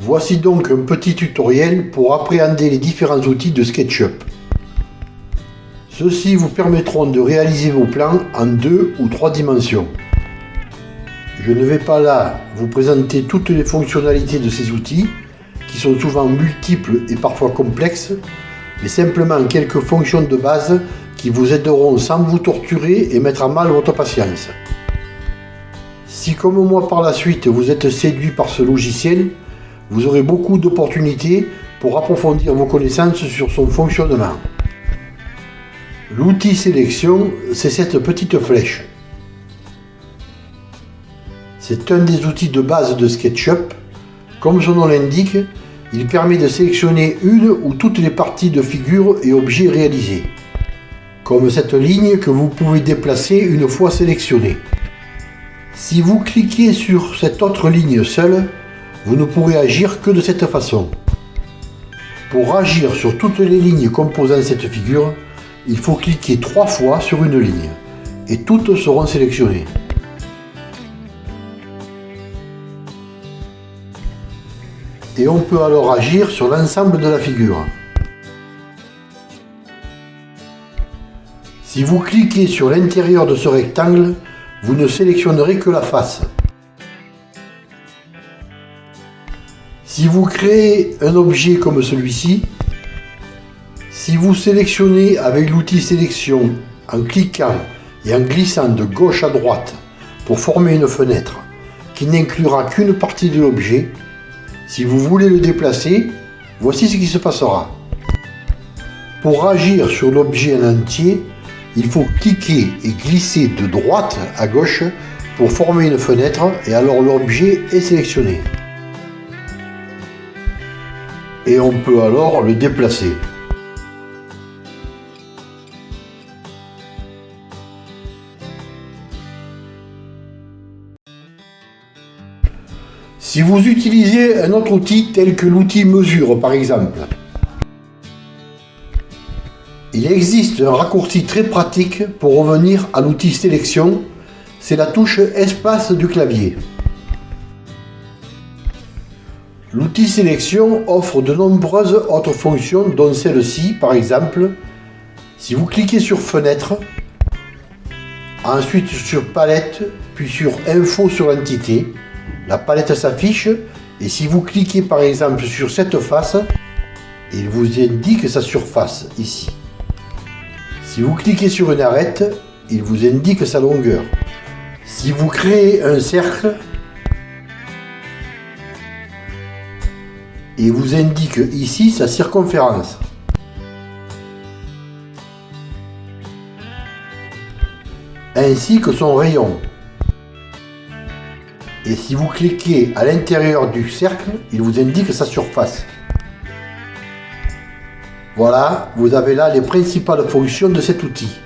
Voici donc un petit tutoriel pour appréhender les différents outils de SketchUp. Ceux-ci vous permettront de réaliser vos plans en deux ou trois dimensions. Je ne vais pas là vous présenter toutes les fonctionnalités de ces outils, qui sont souvent multiples et parfois complexes, mais simplement quelques fonctions de base qui vous aideront sans vous torturer et mettre à mal votre patience. Si comme moi par la suite vous êtes séduit par ce logiciel, vous aurez beaucoup d'opportunités pour approfondir vos connaissances sur son fonctionnement. L'outil sélection, c'est cette petite flèche. C'est un des outils de base de SketchUp. Comme son nom l'indique, il permet de sélectionner une ou toutes les parties de figures et objets réalisés. Comme cette ligne que vous pouvez déplacer une fois sélectionnée. Si vous cliquez sur cette autre ligne seule, vous ne pourrez agir que de cette façon. Pour agir sur toutes les lignes composant cette figure, il faut cliquer trois fois sur une ligne et toutes seront sélectionnées. Et on peut alors agir sur l'ensemble de la figure. Si vous cliquez sur l'intérieur de ce rectangle, vous ne sélectionnerez que la face. Si vous créez un objet comme celui-ci, si vous sélectionnez avec l'outil sélection en cliquant et en glissant de gauche à droite pour former une fenêtre qui n'inclura qu'une partie de l'objet, si vous voulez le déplacer, voici ce qui se passera. Pour agir sur l'objet en entier, il faut cliquer et glisser de droite à gauche pour former une fenêtre et alors l'objet est sélectionné. Et on peut alors le déplacer. Si vous utilisez un autre outil tel que l'outil mesure par exemple, il existe un raccourci très pratique pour revenir à l'outil sélection, c'est la touche espace du clavier. L'outil sélection offre de nombreuses autres fonctions dont celle-ci par exemple. Si vous cliquez sur fenêtre, ensuite sur palette, puis sur info sur l'entité, la palette s'affiche et si vous cliquez par exemple sur cette face, il vous indique sa surface ici. Si vous cliquez sur une arête, il vous indique sa longueur. Si vous créez un cercle, il vous indique ici sa circonférence. ainsi que son rayon. Et si vous cliquez à l'intérieur du cercle, il vous indique sa surface. Voilà, vous avez là les principales fonctions de cet outil.